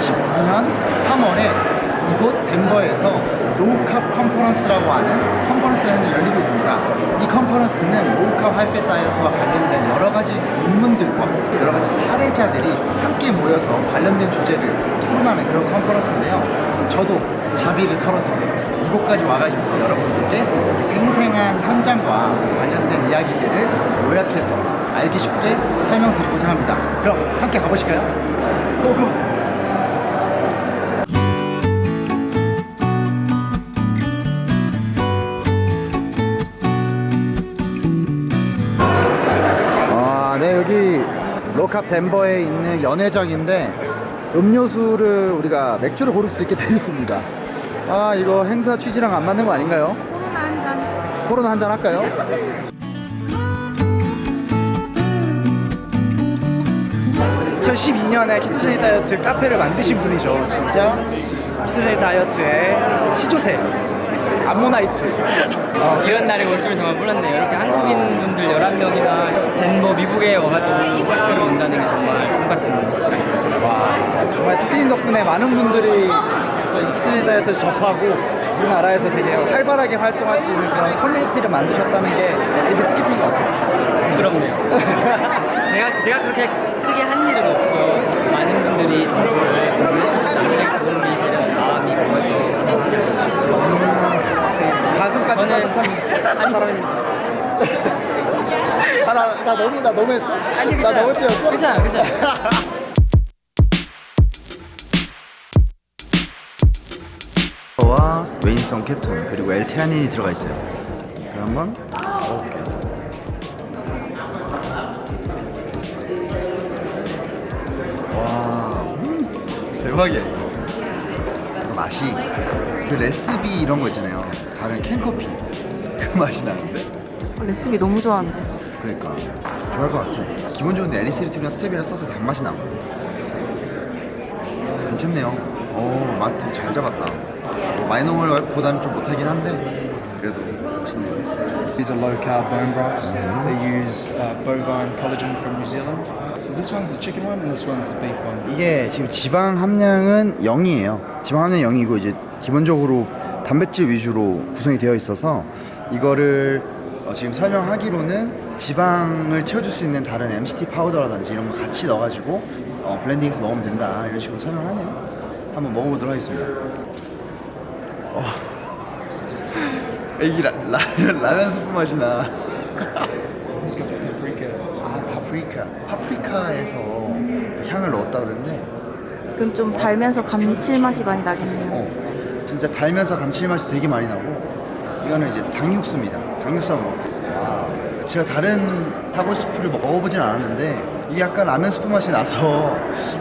저희가 현재 시간 2019년 3월에 이곳 덴버에서 low carb conference라고 하는 conference가 현재 열리고 있습니다. 이 conference는 low carb high fat 다이어트와 관련된 여러 가지 논문들과 여러 가지 사례자들이 함께 모여서 관련된 주제를 토론하는 그런 conference인데요. 저도 자비를 털어서 이곳까지 와가지고 여러분들께 생생한 현장과 관련된 이야기들을 요약해서 알기 쉽게 설명드리고자 합니다. 그럼 함께 가보실까요? 고고! 로캅 덴버에 있는 연회장인데 음료수를 우리가 맥주를 고를 수 있게 되어 있습니다. 아, 이거 행사 취지랑 안 맞는 거 아닌가요? 코로나 한 잔. 코로나 한잔 할까요? 2012년에 ketogenic 다이어트 카페를 만드신 분이죠. 진짜 ketogenic 다이어트의 시조새 암모나이트. 어, 이런 날이 올줄 정말 몰랐네요. 이렇게 한국인 분들 11명이나 덴버 미국에 와가지고 학회를 온다는 게 정말 꿈 같은 일입니다. 와, 정말 토끼님 덕분에 많은 분들이 다이어트 접하고 우리나라에서 되게 활발하게 활동할 수 있는 그런 커뮤니티를 만드셨다는 게 되게 뜻깊은 것 같아요. 부끄럽네요. 제가, 제가 그렇게 크게 한 일은 없고요. 많은 분들이 정보를 공유해주셔서 도움이 되는 마음이 보여서 가슴까지 저는 따뜻한 사람입니다. 아, 나, 나 너무, 나 너무 했어? 아니, 나. 너무 뛰었어? 괜찮아, 괜찮아. 와 웨인성 케톤 그리고 엘테아닌이 들어가 있어요. 그럼 한번 먹어볼게요. 와 음, 대박이야 이거. 맛이 그 레시피 이런 거 있잖아요. 다른 캔커피 그 맛이 나는데. 레시피 너무 좋아하는데. 그러니까 좋아할 것 같아. 좋은데 에리스리튬이랑 스테비를 써서 단맛이 나고. 괜찮네요. 오, 맛 되게 잘 잡았다. 뭐 마이너멀보다는 좀 못하긴 한데 그래도 맛있네요. These are low carb bone broths. They use uh, bovine collagen from New Zealand. So this one's the chicken one and this one's the beef one. 이게 지금 지방 함량은 0이에요. 지방 함량 0이고 이제 기본적으로 단백질 위주로 구성이 되어 있어서 이거를 어, 지금 설명하기로는 지방을 채워줄 수 있는 다른 MCT 파우더라든지 이런 거 같이 넣어가지고 어, 블렌딩해서 먹으면 된다 이런 식으로 설명하네요. 한번 먹어보도록 하겠습니다. 어. 애기 라, 라, 라면 스프 맛이 나. 아 파프리카. 파프리카에서 향을 넣었다 그러는데 그럼 좀 달면서 감칠맛이 많이 나겠네요. 어, 진짜 달면서 감칠맛이 되게 많이 나고 이거는 이제 한번 먹을게요. 제가 다른 타코 스프를 먹어보진 않았는데 이게 약간 라면 스프 맛이 나서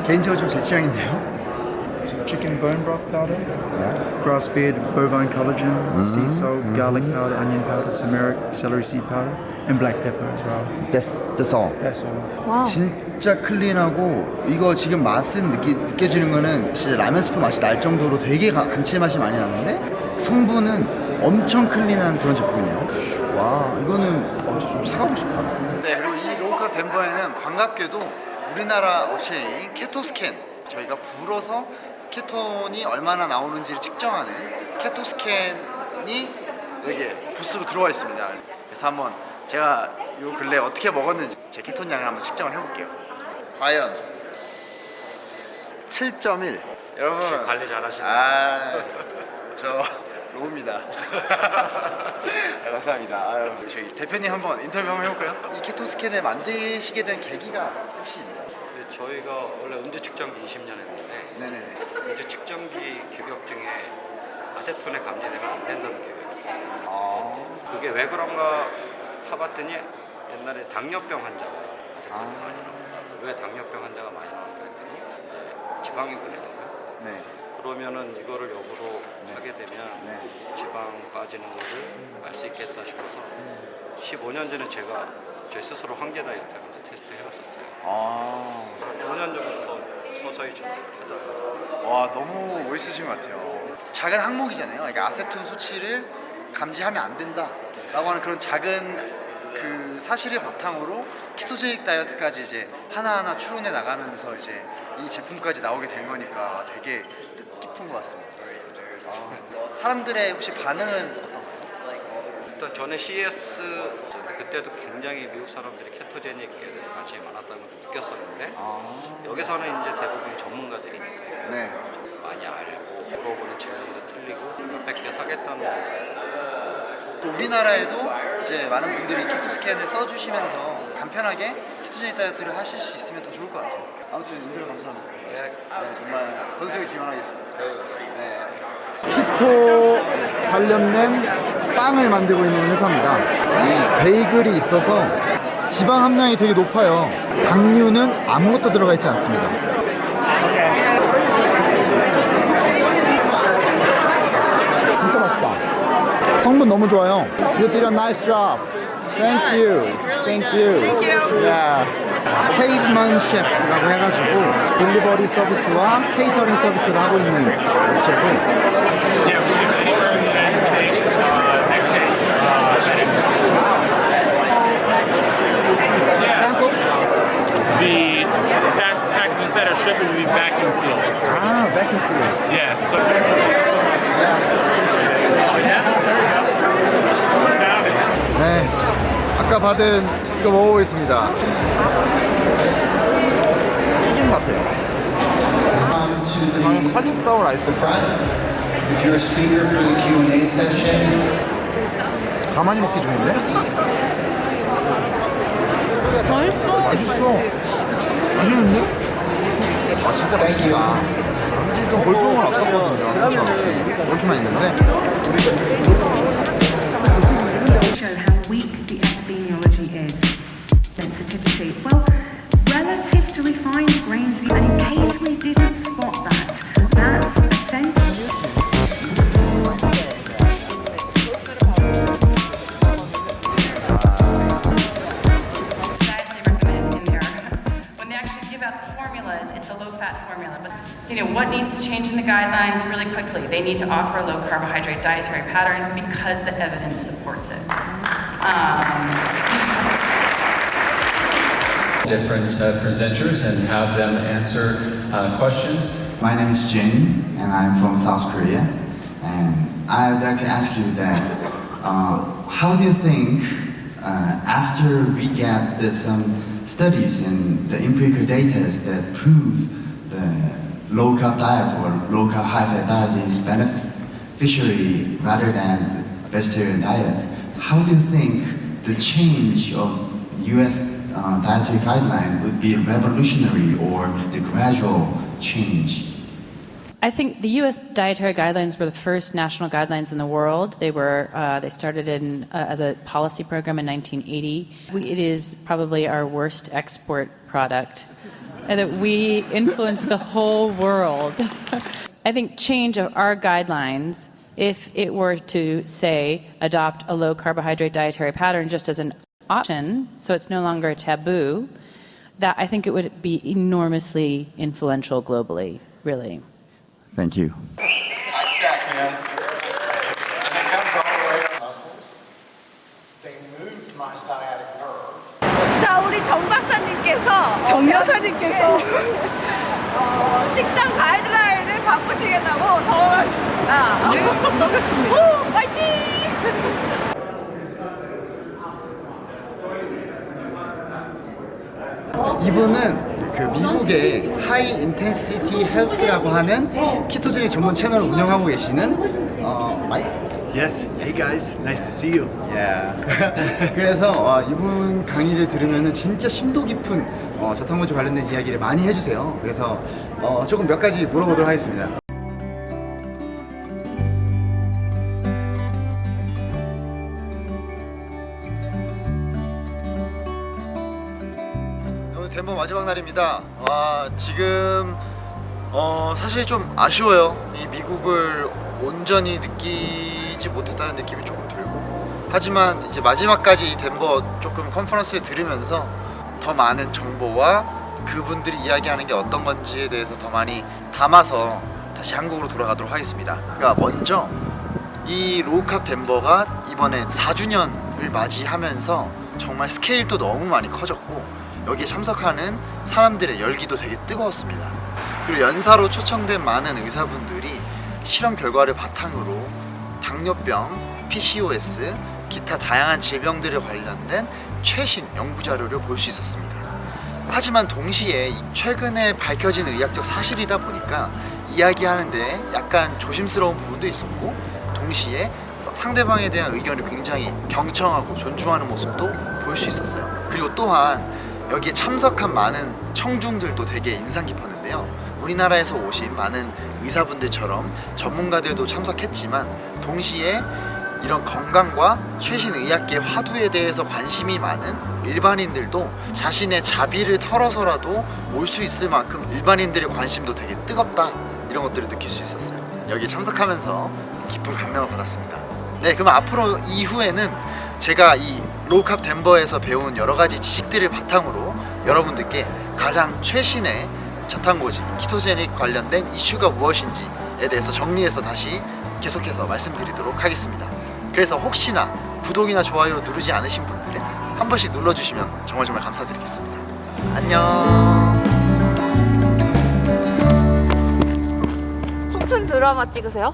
개인적으로 좀 제 취향인데요. Chicken bone broth powder, grass-fed bovine collagen, sea salt, garlic powder, onion powder, turmeric, celery seed powder, and black pepper as well. 됐, 됐어. That's all. wow. 진짜 clean하고 이거 지금 맛은 느끼, 느껴지는 거는 진짜 라면 스프 맛이 날 정도로 되게 가- 감칠맛이 많이 나는데 성분은 엄청 clean한 그런 제품이에요 와 이거는 어, 저좀 사가고 싶다. 네 그리고 이 Low Carb 덴버에는 반갑게도 우리나라 업체인 케토스캔 저희가 불어서 케톤이 얼마나 나오는지를 측정하는 케토스캔이 여기에 부스로 들어와 있습니다. 그래서 한번 제가 요 근래 어떻게 먹었는지 제 케톤 양을 한번 측정을 해볼게요. 과연 7.1 여러분. 관리 잘하시네요? 아 저 로우입니다. 네, 감사합니다 아유, 저희 대표님 한번 인터뷰 한번 해볼까요? 이 케톤 스캔을 만드시게 된 계기가 혹시 있나요? 네, 저희가 원래 음주 측정기 20년 했는데 네네 음주 측정기 규격 중에 아세톤에 감지되면 안 된다는 규격이 있어요. 아, 그게 왜 그런가 파봤더니 옛날에 당뇨병 환자가 아세톤이 많이 나왔다. 왜 당뇨병 환자가 많이 나왔다 했더니 지방이 분해되면 네. 그러면은 이거를 역으로 하게 되면 네. 지방 빠지는 거를 알 수 있겠다 싶어서 15년 전에 제가 제 스스로 황제 다이어트 하면서 테스트 해봤었어요. 아, 5년 전부터 서서히 준비했다가 와 너무 멋있으신 것 같아요. 작은 항목이잖아요. 그러니까 아세톤 수치를 감지하면 안 된다라고 하는 그런 작은 그 사실을 바탕으로 키토제닉 다이어트까지 이제 하나하나 추론해 나가면서 이제 이 제품까지 나오게 된 거니까 되게 뜻깊은 것 같습니다. 아, 사람들의 혹시 반응은 어떤가요? 일단 전에 CES 그때도 굉장히 미국 사람들이 케토제닉에 대해서 관심이 많았다는 걸 느꼈었는데 여기서는 이제 대부분 전문가들이니까 네. 많이 알고 물어보는 질문도 틀리고 몇백 개 사겠다는 거 또 우리나라에도 이제 많은 분들이 키토 스캔을 써주시면서 간편하게 키토제닉 다이어트를 하실 수 있으면 더 좋을 것 같아요. 아무튼 인터뷰 감사합니다. 네, 정말 건승을 기원하겠습니다. 네. 키토 관련된 빵을 만들고 있는 회사입니다. 이 베이글이 있어서 지방 함량이 되게 높아요. 당류는 아무것도 들어가 있지 않습니다. 진짜 맛있다. 성분 너무 좋아요. You did a nice job. Thank you. Thank you. Yeah. 케이브먼 셰프라고 해가지고 딜리버리 서비스와 케이터링 서비스를 하고 있는 업체고 The pack- packages that are shipping will be vacuum sealed. 아, vacuum seal. Yes. So 네. 아까 받은 이거 먹어보겠습니다. 튀김 같아요. 방금 카리플라워 라이스 가만히 먹기 좋은데? 맛있어. 맛있어. 맛있는데? 아 진짜 맛있다. 사실 좀 볼품은 없었거든요. 그렇죠. 볼품만 있는데. Weak the epidemiology is. Sensitivity. Well, relative to refined grains, and in case we didn't spot that, that's essential. diets they recommend in there. When they actually give out the formulas, it's a low-fat formula. But you know what needs to change in the guidelines really quickly? They need to offer a low-carbohydrate dietary pattern because the evidence supports it. Different uh, presenters and have them answer uh, questions. my name is Jin, and I'm from South Korea. And I would like to ask you that, uh, how do you think uh, after we get the, some studies and the empirical data that prove the low carb diet or low carb high fat diet is beneficiary rather than vegetarian diet, how do you think the change of US uh, dietary guideline would be revolutionary or the gradual change? I think the U.S. dietary guidelines were the first national guidelines in the world. They were uh, they started in uh, as a policy program in 1980. We, it is probably our worst export product, and that we influence the whole world. I think change of our guidelines, if it were to say adopt a low carbohydrate dietary pattern just as an option, so it's no longer a taboo, that I think it would be enormously influential globally. Really. Thank you. muscles. They moved my sciatic nerve. 자, 우리 정 박사님께서 정 여사님께서 어, 식단 가이드라인을 바꾸시겠다고 전화하셨습니다. 네, 반갑습니다. 오, 파이팅! 이분은 그 미국의 High Intensity Health라고 하는 ketogenic 전문 채널을 운영하고 계시는 어, 마이크 Yes. Hey guys, nice to see you. 예. 그래서 어, 이분 강의를 들으면 진짜 심도 깊은 어, 저탄고지 관련된 이야기를 많이 해주세요. 그래서 어, 조금 몇 가지 물어보도록 하겠습니다. 덴버 마지막 날입니다. 와 지금 어, 사실 좀 아쉬워요. 이 미국을 온전히 느끼지 못했다는 느낌이 조금 들고 하지만 이제 마지막까지 이 덴버 조금 컨퍼런스를 들으면서 더 많은 정보와 그분들이 이야기하는 게 어떤 건지에 대해서 더 많이 담아서 다시 한국으로 돌아가도록 하겠습니다. 그러니까 먼저 이 Low Carb 덴버가 이번에 4주년을 맞이하면서 정말 스케일도 너무 많이 커졌고 여기에 참석하는 사람들의 열기도 되게 뜨거웠습니다. 그리고 연사로 초청된 많은 의사분들이 실험 결과를 바탕으로 당뇨병, PCOS, 기타 다양한 질병들에 관련된 최신 연구 자료를 볼 수 있었습니다. 하지만 동시에 이 최근에 밝혀진 의학적 사실이다 보니까 이야기하는데 약간 조심스러운 부분도 있었고 동시에 사- 상대방에 대한 의견을 굉장히 경청하고 존중하는 모습도 볼 수 있었어요. 그리고 또한 여기에 참석한 많은 청중들도 되게 인상 깊었는데요. 우리나라에서 오신 많은 의사분들처럼 전문가들도 참석했지만 동시에 이런 건강과 최신 의학계 화두에 대해서 관심이 많은 일반인들도 자신의 자비를 털어서라도 올 수 있을 만큼 일반인들의 관심도 되게 뜨겁다. 이런 것들을 느낄 수 있었어요. 여기 참석하면서 깊은 감명을 받았습니다 네 그럼 앞으로 이후에는 제가 이 로우캅 덴버에서 배운 여러 가지 지식들을 바탕으로 여러분들께 가장 최신의 저탄고지 키토제닉 관련된 이슈가 무엇인지에 대해서 정리해서 다시 계속해서 말씀드리도록 하겠습니다. 그래서 혹시나 구독이나 좋아요 누르지 않으신 분들은 한 번씩 눌러주시면 정말 정말 감사드리겠습니다. 안녕. 청춘 드라마 찍으세요?